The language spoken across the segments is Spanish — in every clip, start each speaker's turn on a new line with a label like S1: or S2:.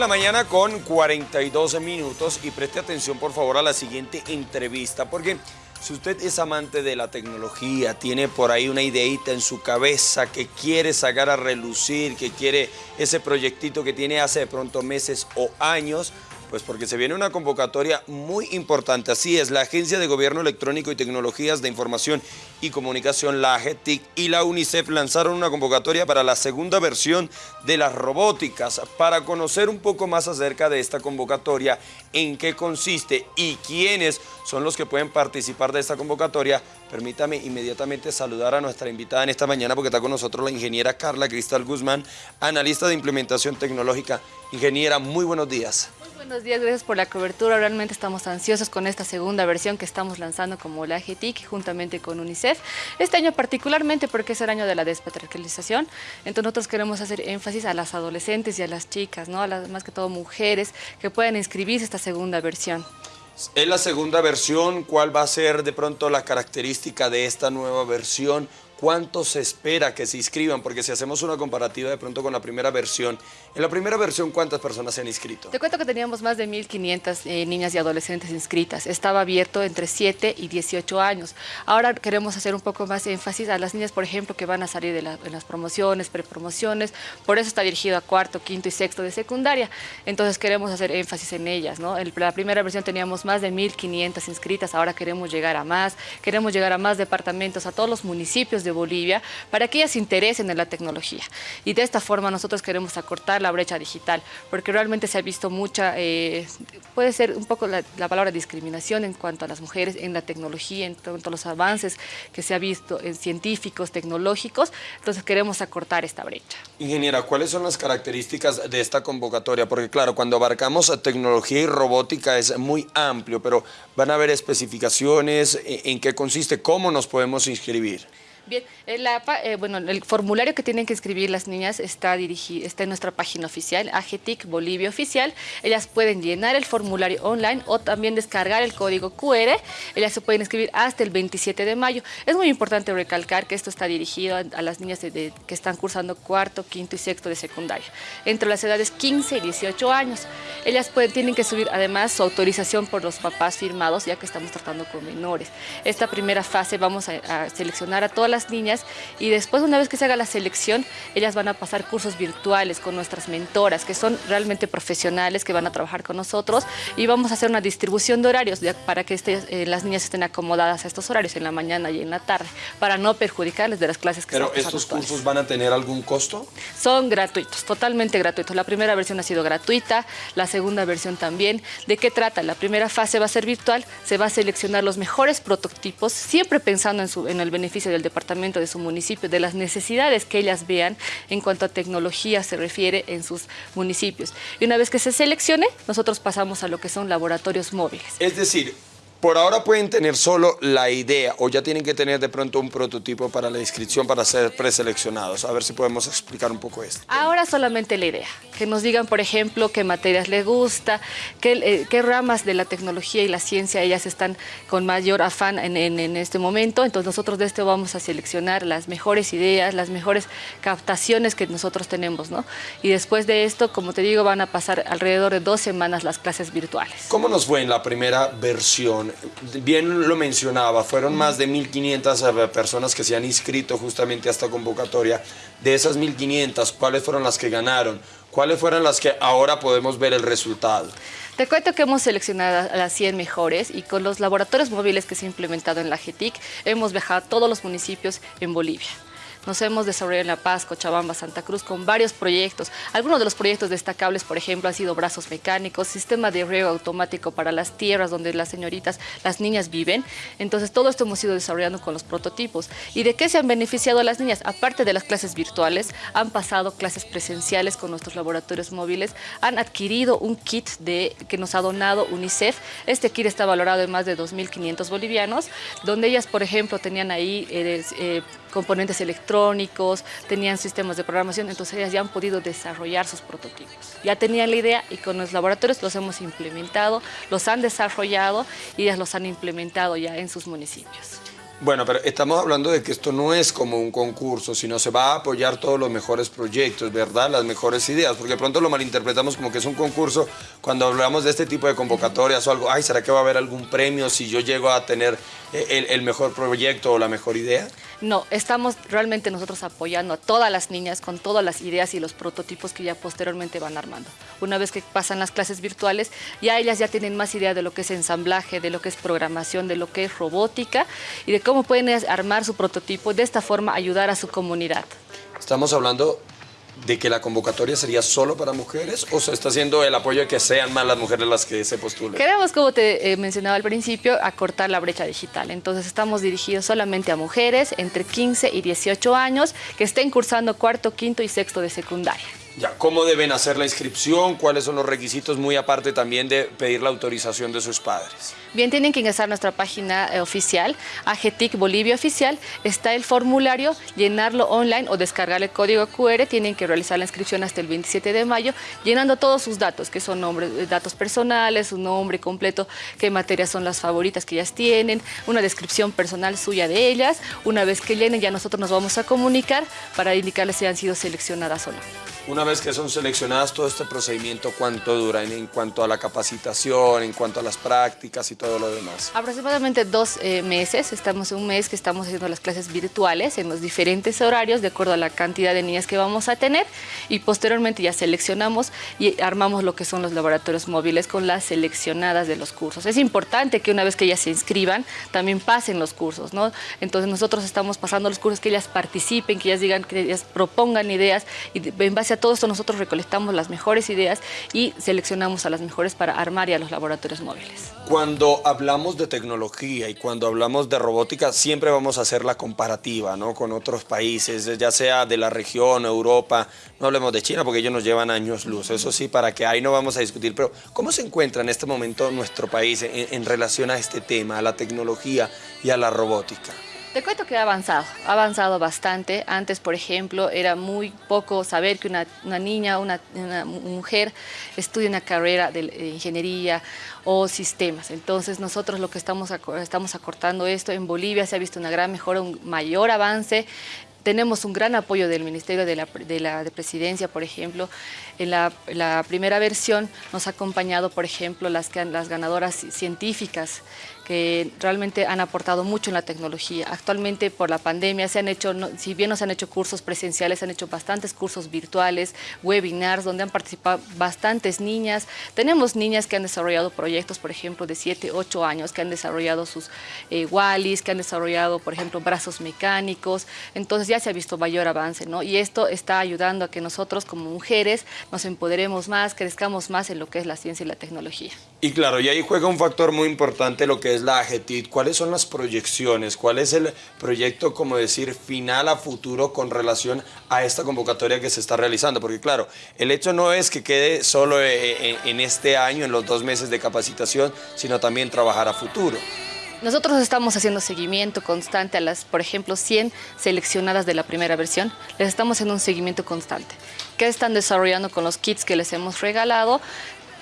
S1: la mañana con 42 minutos y preste atención por favor a la siguiente entrevista porque si usted es amante de la tecnología, tiene por ahí una ideita en su cabeza que quiere sacar a relucir, que quiere ese proyectito que tiene hace de pronto meses o años, pues porque se viene una convocatoria muy importante. Así es, la Agencia de Gobierno Electrónico y Tecnologías de Información y Comunicación, la AGETIC y la UNICEF lanzaron una convocatoria para la segunda versión de las robóticas. Para conocer un poco más acerca de esta convocatoria, en qué consiste y quiénes son los que pueden participar de esta convocatoria, permítame inmediatamente saludar a nuestra invitada en esta mañana porque está con nosotros la ingeniera Carla Cristal Guzmán, analista de implementación tecnológica. Ingeniera, muy buenos días
S2: buenos días, gracias por la cobertura. Realmente estamos ansiosos con esta segunda versión que estamos lanzando como la AGTIC juntamente con UNICEF. Este año particularmente porque es el año de la despatriarcalización, entonces nosotros queremos hacer énfasis a las adolescentes y a las chicas, ¿no? a las más que todo mujeres que puedan inscribirse esta segunda versión.
S1: Es la segunda versión, ¿cuál va a ser de pronto la característica de esta nueva versión? ¿Cuánto se espera que se inscriban? Porque si hacemos una comparativa de pronto con la primera versión, en la primera versión, ¿cuántas personas se han inscrito?
S2: Te cuento que teníamos más de 1.500 eh, niñas y adolescentes inscritas. Estaba abierto entre 7 y 18 años. Ahora queremos hacer un poco más énfasis a las niñas, por ejemplo, que van a salir de, las promociones, prepromociones. Por eso está dirigido a cuarto, quinto y sexto de secundaria. Entonces queremos hacer énfasis en ellas. ¿no? En la primera versión teníamos más de 1.500 inscritas. Ahora queremos llegar a más. Queremos llegar a más departamentos, a todos los municipios de Bolivia para que ellas se interesen en la tecnología. Y de esta forma nosotros queremos acortar la brecha digital, porque realmente se ha visto mucha, eh, puede ser un poco la, palabra discriminación en cuanto a las mujeres en la tecnología, en cuanto a los avances que se ha visto en científicos, tecnológicos, entonces queremos acortar esta brecha.
S1: Ingeniera, ¿cuáles son las características de esta convocatoria? Porque claro, cuando abarcamos tecnología y robótica es muy amplio, pero van a haber especificaciones, en qué consiste, cómo nos podemos inscribir.
S2: Bien, el, eh, bueno, el formulario que tienen que escribir las niñas está, dirigido, está en nuestra página oficial, AGTIC Bolivia Oficial. Ellas pueden llenar el formulario online o también descargar el código QR. Ellas se pueden escribir hasta el 27 de mayo. Es muy importante recalcar que esto está dirigido a, las niñas que están cursando cuarto, quinto y sexto de secundaria, entre las edades 15 y 18 años. Ellas pueden, tienen que subir además su autorización por los papás firmados, ya que estamos tratando con menores. Esta primera fase vamos a, a seleccionar a todas las niñas y después una vez que se haga la selección, ellas van a pasar cursos virtuales con nuestras mentoras, que son realmente profesionales, que van a trabajar con nosotros y vamos a hacer una distribución de horarios para que este, eh, las niñas estén acomodadas a estos horarios en la mañana y en la tarde, para no perjudicarles de las clases que
S1: ¿Pero estos cursos van a tener algún costo?
S2: Son gratuitos, totalmente gratuitos. La primera versión ha sido gratuita, la segunda versión también. ¿De qué trata? La primera fase va a ser virtual, se va a seleccionar los mejores prototipos, siempre pensando en, su, en el beneficio del departamento de su municipio, de las necesidades que ellas vean en cuanto a tecnología se refiere en sus municipios. Y una vez que se seleccione, nosotros pasamos a lo que son laboratorios móviles.
S1: Es decir, por ahora pueden tener solo la idea o ya tienen que tener de pronto un prototipo para la inscripción para ser preseleccionados. A ver si podemos explicar un poco esto.
S2: Ahora solamente la idea. Que nos digan, por ejemplo, qué materias les gusta, qué, eh, qué ramas de la tecnología y la ciencia ellas están con mayor afán en, en, este momento. Entonces nosotros de esto vamos a seleccionar las mejores ideas, las mejores captaciones que nosotros tenemos. ¿no? Y después de esto, como te digo, van a pasar alrededor de dos semanas las clases virtuales.
S1: ¿Cómo nos fue en la primera versión? Bien lo mencionaba, fueron más de 1.500 eh, personas que se han inscrito justamente a esta convocatoria. De esas 1.500, ¿cuáles fueron las que ganaron? ¿Cuáles fueron las que ahora podemos ver el resultado?
S2: Te cuento que hemos seleccionado a las 100 mejores y con los laboratorios móviles que se han implementado en la GETIC hemos viajado a todos los municipios en Bolivia. Nos hemos desarrollado en La Paz, Cochabamba, Santa Cruz con varios proyectos. Algunos de los proyectos destacables, por ejemplo, han sido brazos mecánicos, sistema de riego automático para las tierras donde las señoritas, las niñas viven. Entonces, todo esto hemos ido desarrollando con los prototipos. ¿Y de qué se han beneficiado las niñas? Aparte de las clases virtuales, han pasado clases presenciales con nuestros laboratorios móviles, han adquirido un kit de, que nos ha donado UNICEF. Este kit está valorado en más de 2.500 bolivianos, donde ellas, por ejemplo, tenían ahí eh, eh, componentes electrónicos, tenían sistemas de programación, entonces ellas ya han podido desarrollar sus prototipos. Ya tenían la idea y con los laboratorios los hemos implementado, los han desarrollado y ellas los han implementado ya en sus municipios.
S1: Bueno, pero estamos hablando de que esto no es como un concurso, sino se va a apoyar todos los mejores proyectos, ¿verdad? Las mejores ideas, porque pronto lo malinterpretamos como que es un concurso cuando hablamos de este tipo de convocatorias o algo, ay, ¿será que va a haber algún premio si yo llego a tener eh, el, mejor proyecto o la mejor idea?
S2: No, estamos realmente nosotros apoyando a todas las niñas con todas las ideas y los prototipos que ya posteriormente van armando. Una vez que pasan las clases virtuales, ya ellas ya tienen más idea de lo que es ensamblaje, de lo que es programación, de lo que es robótica y de cómo pueden armar su prototipo, de esta forma ayudar a su comunidad.
S1: Estamos hablando de que la convocatoria sería solo para mujeres o se está haciendo el apoyo de que sean más las mujeres las que se postulen?
S2: Queremos, como te eh, mencionaba al principio, acortar la brecha digital. Entonces estamos dirigidos solamente a mujeres entre 15 y 18 años que estén cursando cuarto, quinto y sexto de secundaria.
S1: Ya, ¿cómo deben hacer la inscripción? ¿Cuáles son los requisitos? Muy aparte también de pedir la autorización de sus padres.
S2: Bien, tienen que ingresar a nuestra página eh, oficial, AGTIC Bolivia Oficial. Está el formulario, llenarlo online o descargar el código QR. Tienen que realizar la inscripción hasta el 27 de mayo, llenando todos sus datos, que son nombres, eh, datos personales, su nombre completo, qué materias son las favoritas que ellas tienen, una descripción personal suya de ellas. Una vez que llenen, ya nosotros nos vamos a comunicar para indicarles si han sido seleccionadas o no.
S1: Una vez que son seleccionadas, todo este procedimiento, ¿cuánto dura en, cuanto a la capacitación, en cuanto a las prácticas y todo lo demás?
S2: Aproximadamente dos eh, meses, estamos en un mes que estamos haciendo las clases virtuales en los diferentes horarios de acuerdo a la cantidad de niñas que vamos a tener y posteriormente ya seleccionamos y armamos lo que son los laboratorios móviles con las seleccionadas de los cursos. Es importante que una vez que ellas se inscriban, también pasen los cursos, ¿no? Entonces nosotros estamos pasando los cursos, que ellas participen, que ellas digan, que ellas propongan ideas y en base a todo esto nosotros recolectamos las mejores ideas y seleccionamos a las mejores para armar ya los laboratorios móviles.
S1: Cuando hablamos de tecnología y cuando hablamos de robótica, siempre vamos a hacer la comparativa ¿no? con otros países, ya sea de la región, Europa, no hablemos de China porque ellos nos llevan años luz, eso sí, para que ahí no vamos a discutir, pero ¿cómo se encuentra en este momento nuestro país en relación a este tema, a la tecnología y a la robótica?
S2: Te cuento que ha avanzado, ha avanzado bastante. Antes, por ejemplo, era muy poco saber que una, niña, una, una, mujer estudia una carrera de ingeniería o sistemas. Entonces, nosotros lo que estamos, estamos acortando esto, en Bolivia se ha visto una gran mejora, un mayor avance tenemos un gran apoyo del Ministerio de la, de Presidencia, por ejemplo. En la, primera versión nos ha acompañado, por ejemplo, las, las ganadoras científicas que realmente han aportado mucho en la tecnología. Actualmente, por la pandemia, se han hecho, si bien no se han hecho cursos presenciales, se han hecho bastantes cursos virtuales, webinars, donde han participado bastantes niñas. Tenemos niñas que han desarrollado proyectos, por ejemplo, de 7, 8 años, que han desarrollado sus eh, wallis, que han desarrollado, por ejemplo, brazos mecánicos. Entonces, ya se ha visto mayor avance, ¿no? Y esto está ayudando a que nosotros como mujeres nos empoderemos más, crezcamos más en lo que es la ciencia y la tecnología.
S1: Y claro, y ahí juega un factor muy importante lo que es la AGTIT. ¿Cuáles son las proyecciones? ¿Cuál es el proyecto, como decir, final a futuro con relación a esta convocatoria que se está realizando? Porque claro, el hecho no es que quede solo eh, eh, en este año, en los dos meses de capacitación, sino también trabajar a futuro.
S2: Nosotros estamos haciendo seguimiento constante a las, por ejemplo, 100 seleccionadas de la primera versión. Les estamos haciendo un seguimiento constante. ¿Qué están desarrollando con los kits que les hemos regalado?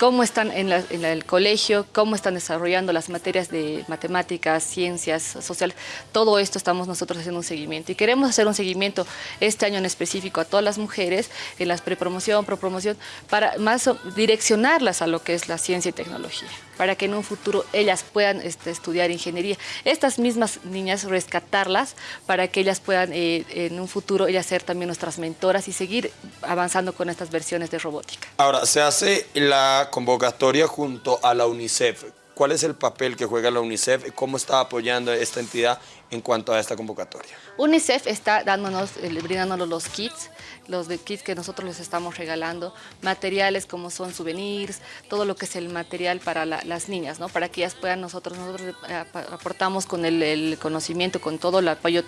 S2: Cómo están en, el colegio, cómo están desarrollando las materias de matemáticas, ciencias, sociales. Todo esto estamos nosotros haciendo un seguimiento y queremos hacer un seguimiento este año en específico a todas las mujeres en las prepromoción, propromoción, para más direccionarlas a lo que es la ciencia y tecnología, para que en un futuro ellas puedan este, estudiar ingeniería. Estas mismas niñas rescatarlas para que ellas puedan eh, en un futuro ellas ser también nuestras mentoras y seguir avanzando con estas versiones de robótica.
S1: Ahora, se hace la convocatoria junto a la UNICEF. ¿Cuál es el papel que juega la UNICEF y cómo está apoyando esta entidad en cuanto a esta convocatoria?
S2: UNICEF está dándonos, eh, brindándonos los kits, los kits que nosotros les estamos regalando, materiales como son souvenirs, todo lo que es el material para las niñas, ¿no? para que ellas puedan, nosotros, nosotros eh, aportamos con el, conocimiento, con todo el apoyo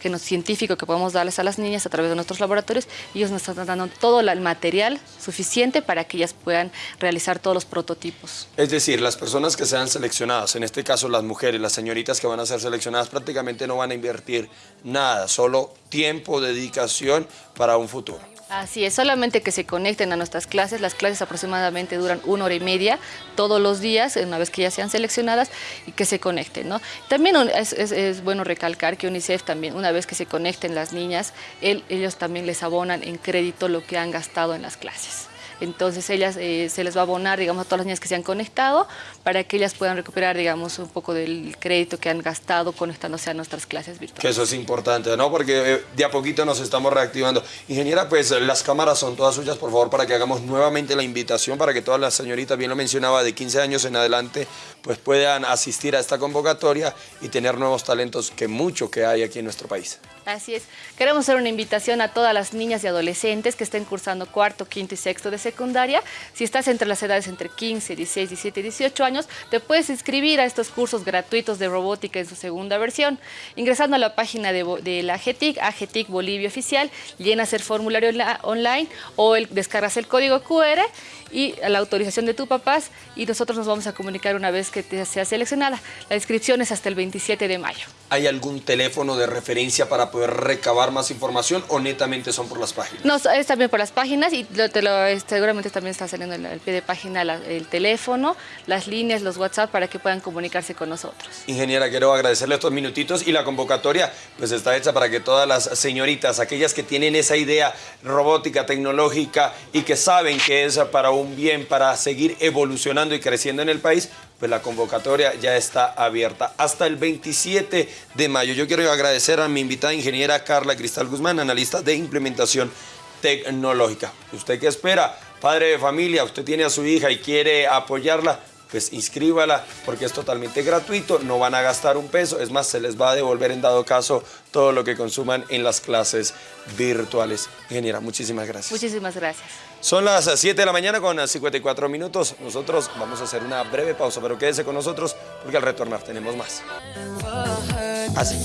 S2: que nos, científico que podemos darles a las niñas a través de nuestros laboratorios, ellos nos están dando todo el material suficiente para que ellas puedan realizar todos los prototipos.
S1: Es decir, las personas que sean seleccionadas, en este caso las mujeres, las señoritas que van a ser seleccionadas, prácticamente no van a invertir nada, solo tiempo, dedicación para un futuro.
S2: Así es, solamente que se conecten a nuestras clases. Las clases aproximadamente duran una hora y media todos los días, una vez que ya sean seleccionadas, y que se conecten. ¿no? También es, bueno recalcar que UNICEF también, una vez que se conecten las niñas, ellos también les abonan en crédito lo que han gastado en las clases. Entonces ellas eh, se les va a abonar, digamos, a todas las niñas que se han conectado para que ellas puedan recuperar, digamos, un poco del crédito que han gastado conectándose a nuestras clases virtuales.
S1: Que eso es importante, ¿no? Porque eh, de a poquito nos estamos reactivando. Ingeniera, pues las cámaras son todas suyas, por favor, para que hagamos nuevamente la invitación para que todas las señoritas, bien lo mencionaba, de 15 años en adelante, pues puedan asistir a esta convocatoria y tener nuevos talentos que mucho que hay aquí en nuestro país.
S2: Así es. Queremos hacer una invitación a todas las niñas y adolescentes que estén cursando cuarto, quinto y sexto de secundaria. Si estás entre las edades entre 15, 16, 17 y 18 años, te puedes inscribir a estos cursos gratuitos de robótica en su segunda versión. Ingresando a la página de, la AGETIC, AGETIC Bolivia Oficial, llenas el formulario online o descargas el código QR y la autorización de tus papás y nosotros nos vamos a comunicar una vez que te sea seleccionada. La inscripción es hasta el 27 de mayo.
S1: ¿Hay algún teléfono de referencia para poder recabar más información o netamente son por las páginas?
S2: No, es también por las páginas y te lo, seguramente también está saliendo en el pie de página el teléfono, las líneas, los WhatsApp para que puedan comunicarse con nosotros.
S1: Ingeniera, quiero agradecerle estos minutitos y la convocatoria pues está hecha para que todas las señoritas, aquellas que tienen esa idea robótica, tecnológica y que saben que es para un bien, para seguir evolucionando y creciendo en el país, pues la convocatoria ya está abierta hasta el 27 de mayo. Yo quiero agradecer a mi invitada ingeniera Carla Cristal Guzmán, analista de implementación tecnológica. ¿Usted qué espera? Padre de familia, usted tiene a su hija y quiere apoyarla, pues inscríbala porque es totalmente gratuito, no van a gastar un peso, es más, se les va a devolver en dado caso todo lo que consuman en las clases virtuales. Ingeniera, muchísimas gracias.
S2: Muchísimas gracias.
S1: Son las 7 de la mañana con 54 minutos. Nosotros vamos a hacer una breve pausa, pero quédese con nosotros porque al retornar tenemos más. Así.